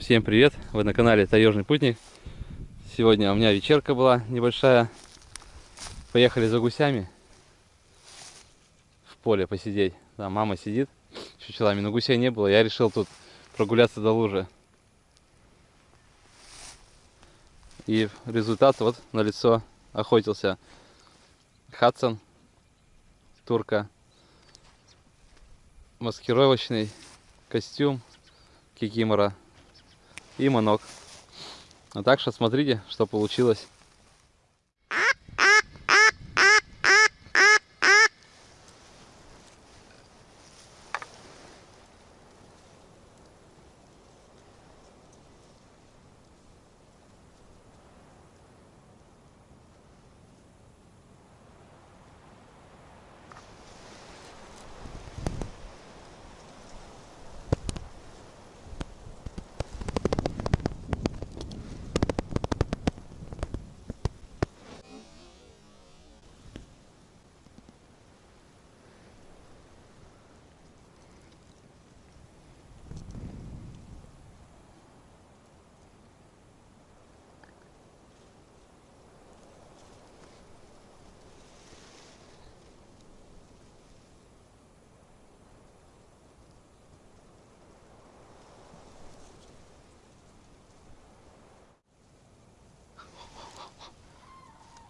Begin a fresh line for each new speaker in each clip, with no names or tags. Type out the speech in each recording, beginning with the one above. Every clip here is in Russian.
Всем привет! Вы на канале Таежный Путник. Сегодня у меня вечерка была небольшая. Поехали за гусями в поле посидеть. Да, мама сидит с чучелами, но гусей не было. Я решил тут прогуляться до лужи. И результат вот на лицо охотился Хадсон, турка, маскировочный костюм кикимора и манок. А так что смотрите, что получилось.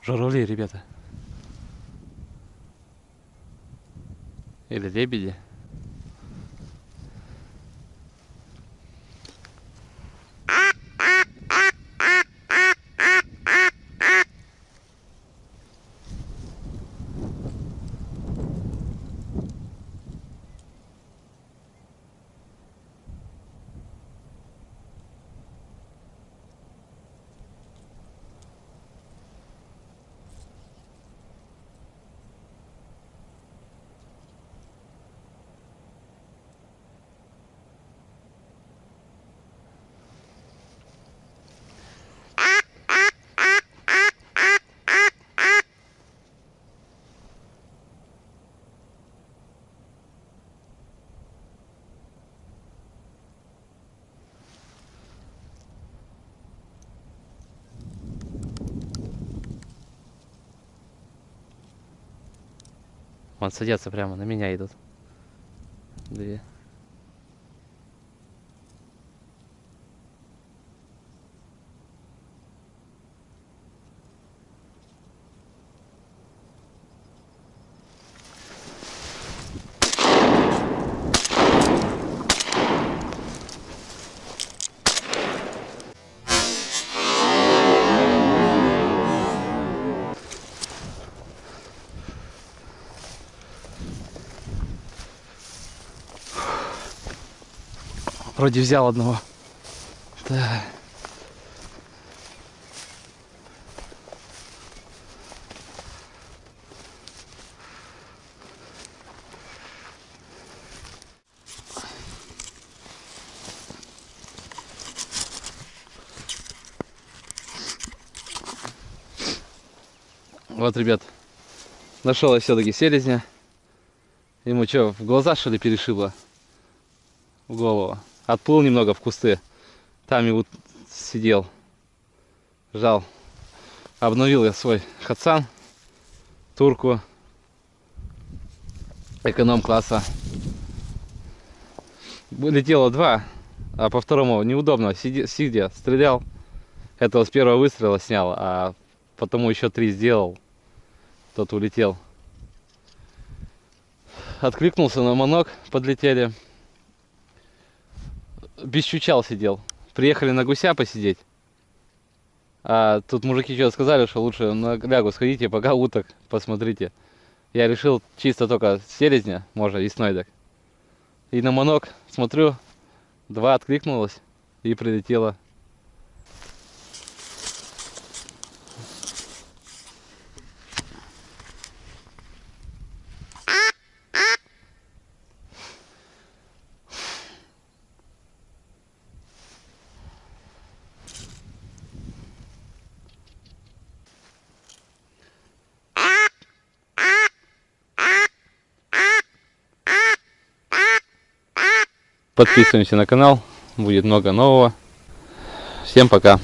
Журавли, ребята. Или лебеди. Вон садятся прямо на меня идут. Две. Вроде взял одного. Да. Вот, ребят, нашел я все-таки селезня. Ему что, в глаза что ли перешибло? В голову отплыл немного в кусты. Там и вот сидел, жал. Обновил я свой хатсан, турку, эконом-класса. Летело два, а по второму неудобно, сидя, сидя стрелял. Этого с первого выстрела снял, а потому еще три сделал. Тот улетел. Откликнулся на манок, подлетели без чучал сидел. Приехали на гуся посидеть. А тут мужики что сказали, что лучше на лягу сходите, пока уток посмотрите. Я решил чисто только селезня, можно и снойдок. И на манок смотрю, два откликнулось и прилетело Подписываемся на канал, будет много нового. Всем пока!